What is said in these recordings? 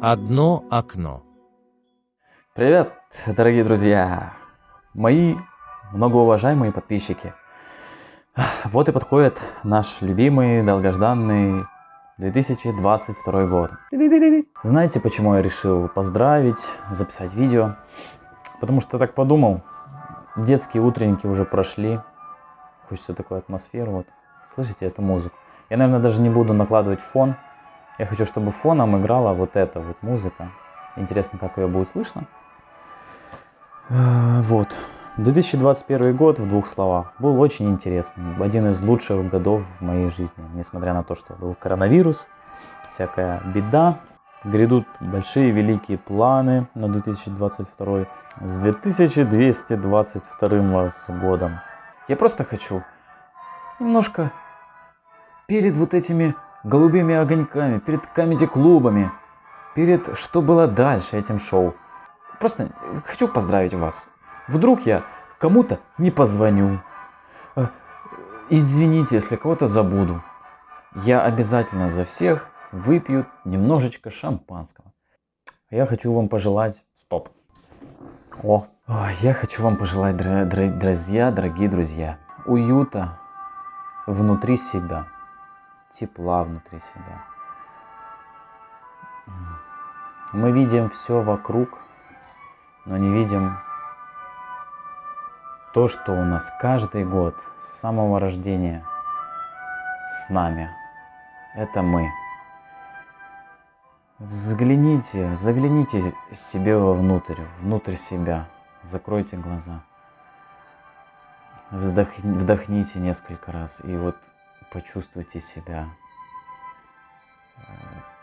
Одно окно. Привет, дорогие друзья, мои многоуважаемые подписчики. Вот и подходит наш любимый, долгожданный 2022 год. Знаете, почему я решил поздравить, записать видео? Потому что так подумал, детские утренники уже прошли, хочется такую атмосферу, вот, слышите эту музыку? Я, наверное, даже не буду накладывать фон, я хочу, чтобы фоном играла вот эта вот музыка. Интересно, как ее будет слышно. Э, вот. 2021 год, в двух словах, был очень интересным. Один из лучших годов в моей жизни. Несмотря на то, что был коронавирус, всякая беда. Грядут большие великие планы на 2022 с 2222 годом. Я просто хочу немножко перед вот этими голубыми огоньками, перед комедий-клубами, перед что было дальше этим шоу. Просто хочу поздравить вас. Вдруг я кому-то не позвоню. Э, извините, если кого-то забуду. Я обязательно за всех выпью немножечко шампанского. Я хочу вам пожелать... Стоп. О, я хочу вам пожелать, друзья, дорогие друзья, уюта внутри себя тепла внутри себя. Мы видим все вокруг, но не видим то, что у нас каждый год с самого рождения с нами. Это мы. Взгляните, загляните себе вовнутрь, внутрь себя. Закройте глаза. Вдох, вдохните несколько раз. И вот почувствуйте себя, э,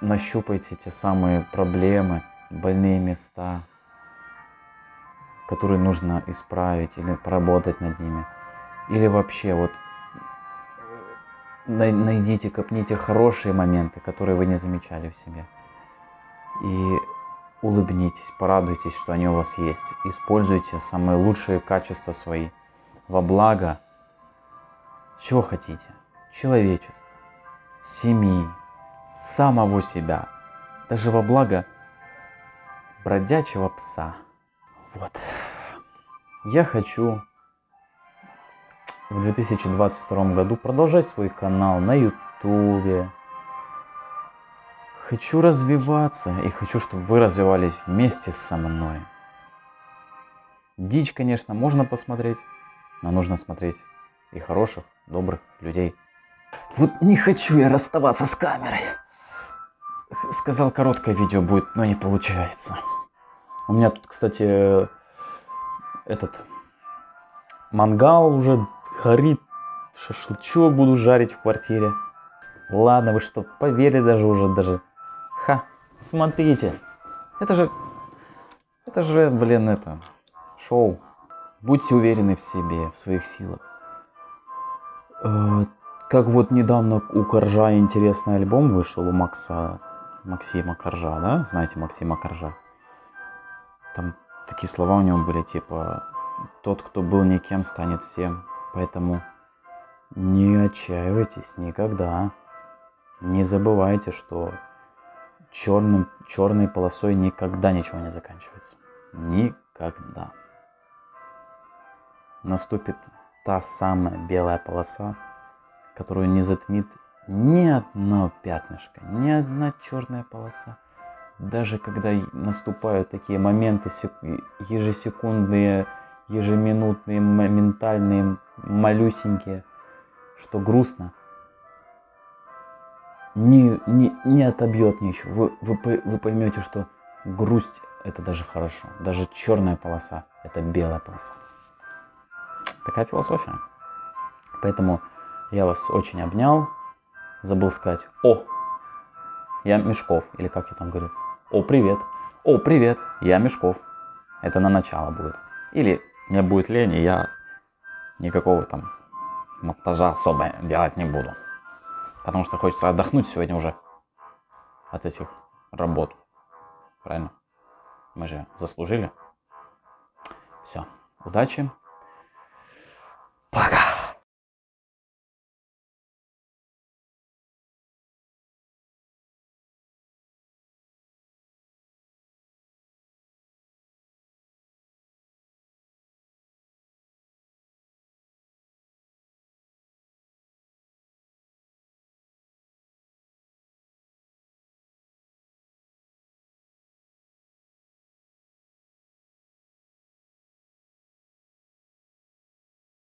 нащупайте те самые проблемы, больные места, которые нужно исправить или поработать над ними. Или вообще вот э, найдите, копните хорошие моменты, которые вы не замечали в себе. И улыбнитесь, порадуйтесь, что они у вас есть. Используйте самые лучшие качества свои во благо. Чего хотите человечества, семьи, самого себя, даже во благо бродячего пса. Вот. Я хочу в 2022 году продолжать свой канал на ютубе. Хочу развиваться и хочу, чтобы вы развивались вместе со мной. Дичь, конечно, можно посмотреть, но нужно смотреть и хороших, добрых людей. Вот не хочу я расставаться с камерой. Сказал, короткое видео будет, но не получается. У меня тут, кстати, этот мангал уже горит. Шашлычок буду жарить в квартире. Ладно, вы что, поверили даже уже, даже. Ха, смотрите. Это же, это же, блин, это, шоу. Будьте уверены в себе, в своих силах. Как вот недавно у Коржа интересный альбом вышел у Макса, Максима Коржа, да? Знаете Максима Коржа? Там такие слова у него были, типа, тот, кто был никем, станет всем. Поэтому не отчаивайтесь никогда. Не забывайте, что черным, черной полосой никогда ничего не заканчивается. Никогда. Наступит та самая белая полоса, которую не затмит ни одно пятнышко, ни одна черная полоса. Даже когда наступают такие моменты ежесекундные, ежеминутные, моментальные, малюсенькие, что грустно, не, не, не отобьет ничего. Вы, вы, вы поймете, что грусть это даже хорошо. Даже черная полоса это белая полоса. Такая философия. Поэтому я вас очень обнял. Забыл сказать «О!» Я Мешков, или как я там говорю. «О, привет!» «О, привет! Я Мешков!» Это на начало будет. Или мне будет лень, и я никакого там монтажа особо делать не буду. Потому что хочется отдохнуть сегодня уже от этих работ. Правильно? Мы же заслужили. Все. Удачи.